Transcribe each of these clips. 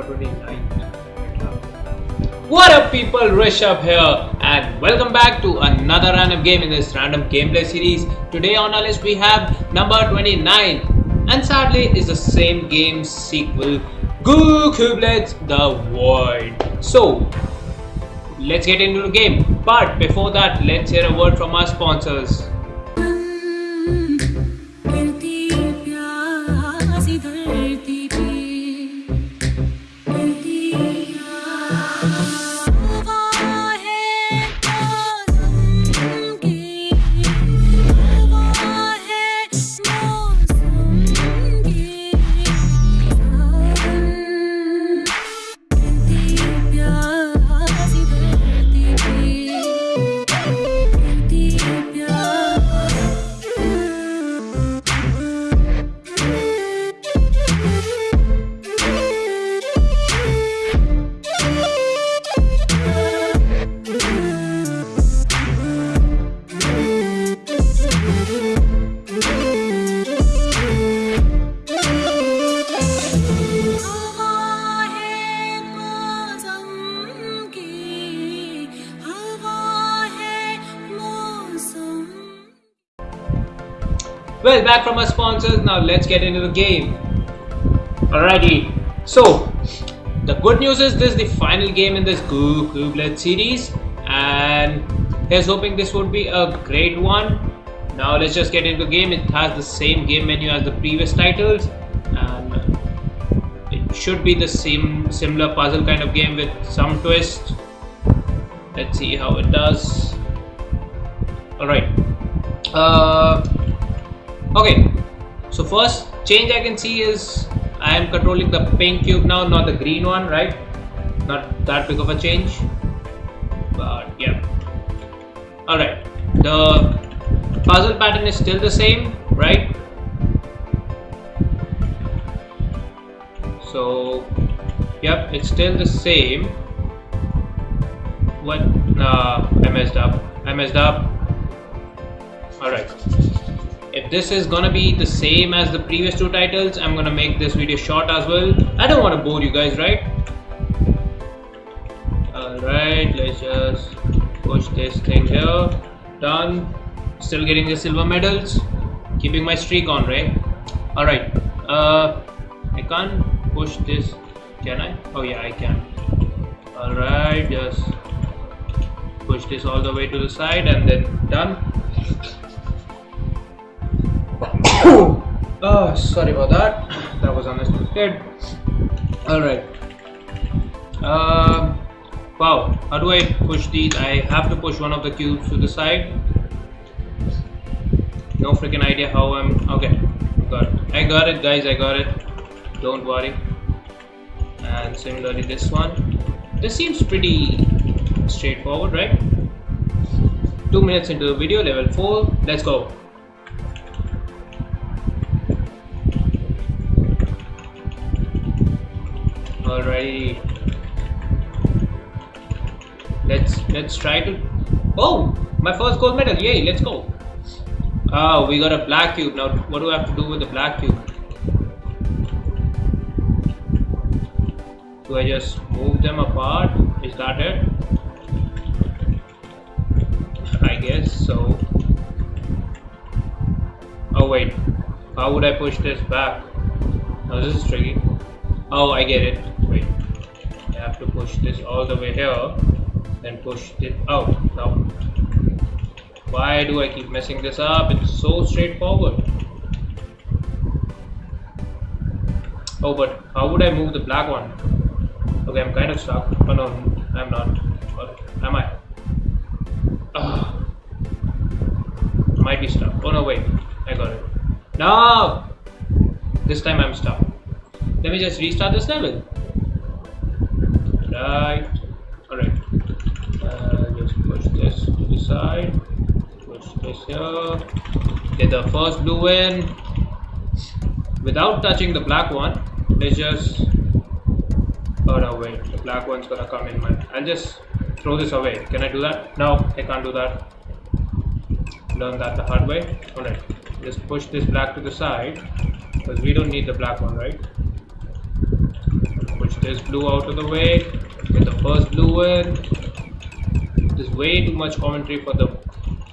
number 29. What up people, Rishabh here and welcome back to another random game in this random gameplay series. Today on our list we have number 29 and sadly is the same game sequel Goo Cubelets The Void. So let's get into the game but before that let's hear a word from our sponsors. Thank you. Well, back from our sponsors, now let's get into the game. Alrighty, so the good news is this is the final game in this Goo Cubelet series, and here's hoping this would be a great one. Now let's just get into the game. It has the same game menu as the previous titles, and it should be the same similar puzzle kind of game with some twist. Let's see how it does. Alright. Uh Okay, so first change I can see is I am controlling the pink cube now, not the green one, right? Not that big of a change, but yeah. Alright, the puzzle pattern is still the same, right? So, yep, it's still the same. What? Nah, I messed up. I messed up. Alright if this is gonna be the same as the previous two titles i'm gonna make this video short as well. I don't want to bore you guys right? All right let's just push this thing here. Done. Still getting the silver medals. Keeping my streak on right? All right uh i can't push this can i? Oh yeah i can. All right just push this all the way to the side and then done oh sorry about that. That was unexpected all right. Um wow. How do i push these? I have to push one of the cubes to the side. No freaking idea how i'm okay. Got it. i got it guys. I got it. Don't worry. And similarly this one. This seems pretty straightforward right? Two minutes into the video level four. Let's go Alrighty. Let's let's try to. Oh, my first gold medal! Yay! Let's go. Oh, we got a black cube now. What do I have to do with the black cube? Do I just move them apart? Is that it? I guess so. Oh wait, how would I push this back? Now this is tricky. Oh, I get it. Push this all the way here, then push it out. Now, why do I keep messing this up? It's so straightforward. Oh, but how would I move the black one? Okay, I'm kind of stuck. Oh no, I'm not. Or am I? Ah. Might be stuck. Oh no, wait. I got it. No! This time I'm stuck. Let me just restart this level. Right. Alright. Uh, just push this to the side. Push this here. Get the first blue in. Without touching the black one, let's just. Oh no, wait. The black one's gonna come in my. I'll just throw this away. Can I do that? No, I can't do that. Learn that the hard way. Alright. Just push this black to the side. Because we don't need the black one, right? Push this blue out of the way. Get the first blue in. There's way too much commentary for the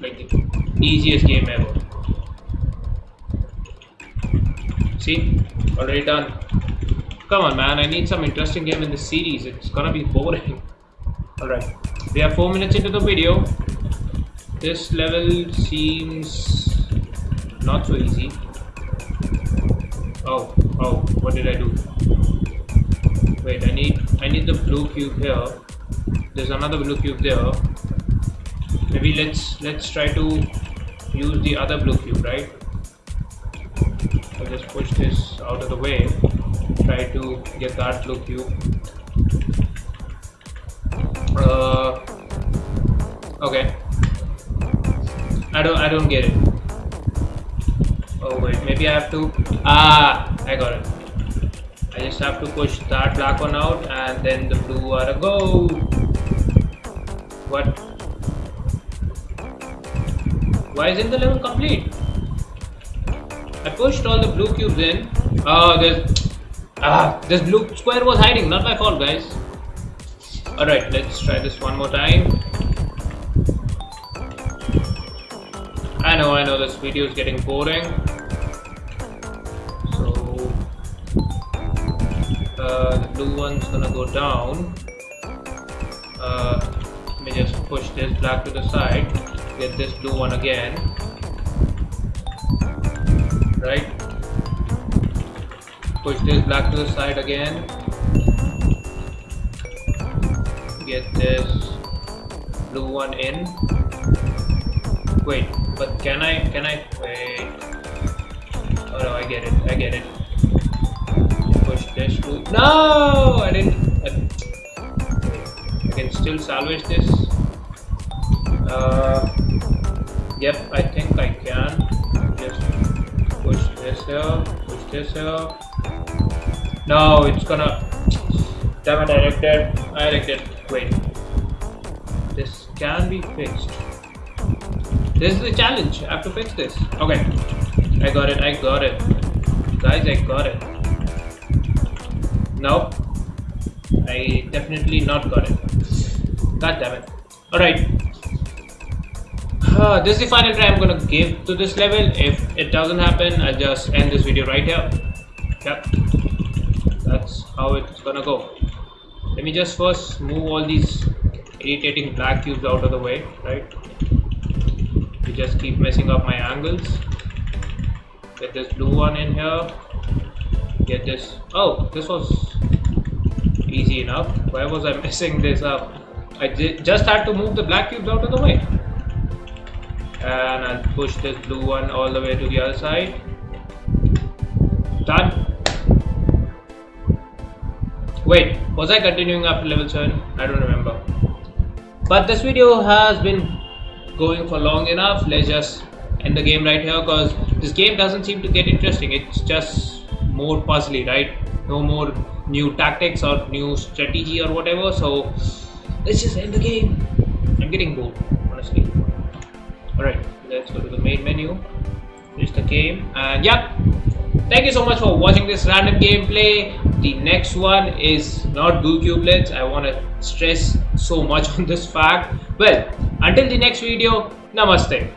like the easiest game ever. See? Already done. Come on man, I need some interesting game in the series. It's gonna be boring. Alright. We are 4 minutes into the video. This level seems not so easy. Oh, oh, what did I do? Wait, I need I need the blue cube here. There's another blue cube there. Maybe let's let's try to use the other blue cube, right? I'll just push this out of the way. Try to get that blue cube. Uh, okay. I don't I don't get it. Oh wait, maybe I have to Ah I got it. I just have to push that black one out and then the blue ought to go. What? Why isn't the level complete? I pushed all the blue cubes in. Oh, there's ah, this blue square was hiding. Not my fault, guys. All right, let's try this one more time. I know, I know, this video is getting boring. Blue one's gonna go down. Uh, let me just push this black to the side. Get this blue one again. Right? Push this black to the side again. Get this blue one in. Wait but can I can I wait. Oh no I get it I get it to no I didn't I, can still salvage this uh, yep I think I can just push this here, push this here. No, it's gonna. Damn it, I it. I it. Wait. This can be fixed. This is the challenge. I have to fix this. Okay. I got it. I got it. Guys, I got it. Nope. I definitely not got it. God damn it. Alright. Uh, this is the final try I'm gonna give to this level. If it doesn't happen, I'll just end this video right here. Yep. That's how it's gonna go. Let me just first move all these irritating black cubes out of the way, right? You just keep messing up my angles. Get this blue one in here. Get this. Oh, this was enough. Why was I messing this up? I just had to move the black cubes out of the way. And I'll push this blue one all the way to the other side. Done. Wait was I continuing after level 7 I don't remember. But this video has been going for long enough. Let's just end the game right here because this game doesn't seem to get interesting. It's just more puzzly right? No more new tactics or new strategy or whatever. So let's just end the game. I'm getting bored honestly. Alright let's go to the main menu. Finish the game and yeah. Thank you so much for watching this random gameplay. The next one is not goo cubelets i want to stress so much on this fact. Well until the next video namaste